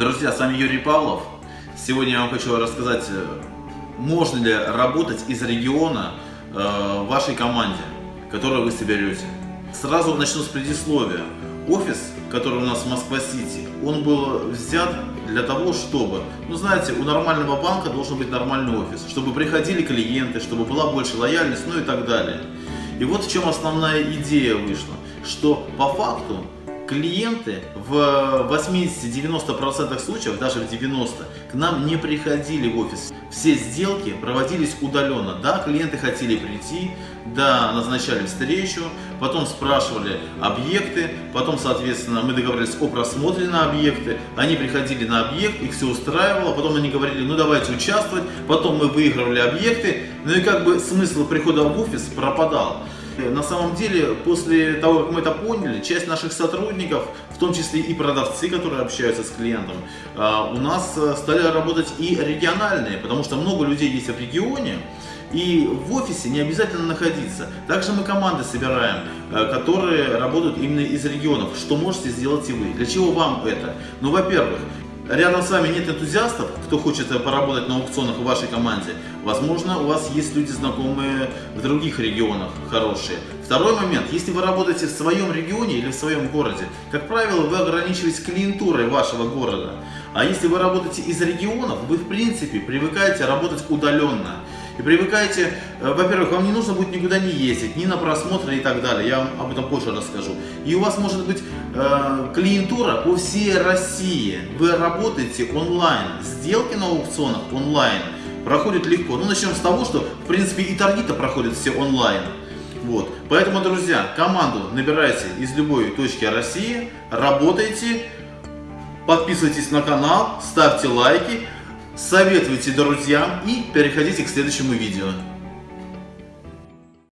Друзья, с вами Юрий Павлов. Сегодня я вам хочу рассказать, э, можно ли работать из региона э, в вашей команде, которую вы соберете. Сразу начну с предисловия. Офис, который у нас в Москва-Сити, он был взят для того, чтобы, ну знаете, у нормального банка должен быть нормальный офис, чтобы приходили клиенты, чтобы была больше лояльность, ну и так далее. И вот в чем основная идея вышла, что по факту клиенты в 80-90% случаев, даже в 90% к нам не приходили в офис. Все сделки проводились удаленно. Да, клиенты хотели прийти, да, назначали встречу, потом спрашивали объекты, потом, соответственно, мы договорились о просмотре на объекты, они приходили на объект, их все устраивало, потом они говорили, ну давайте участвовать, потом мы выигрывали объекты, ну и как бы смысл прихода в офис пропадал. На самом деле, после того, как мы это поняли, часть наших сотрудников, в том числе и продавцы, которые общаются с клиентом, а, у нас э, стали работать и региональные, потому что много людей есть в регионе, и в офисе не обязательно находиться. Также мы команды собираем, э, которые работают именно из регионов. Что можете сделать и вы? Для чего вам это? Ну, во-первых, рядом с вами нет энтузиастов, кто хочет поработать на аукционах в вашей команде, возможно, у вас есть люди знакомые в других регионах хорошие. Второй момент, если вы работаете в своем регионе или в своем городе, как правило, вы ограничиваетесь клиентурой вашего города. А если вы работаете из регионов, вы в принципе привыкаете работать удаленно. И привыкайте, э, во-первых, вам не нужно будет никуда не ездить, ни на просмотры и так далее, я вам об этом позже расскажу. И у вас может быть э, клиентура по всей России, вы работаете онлайн, сделки на аукционах онлайн проходят легко. Ну, начнем с того, что, в принципе, и торги-то проходят все онлайн. Вот. Поэтому, друзья, команду набирайте из любой точки России, работайте, подписывайтесь на канал, ставьте лайки советуйте друзьям и переходите к следующему видео.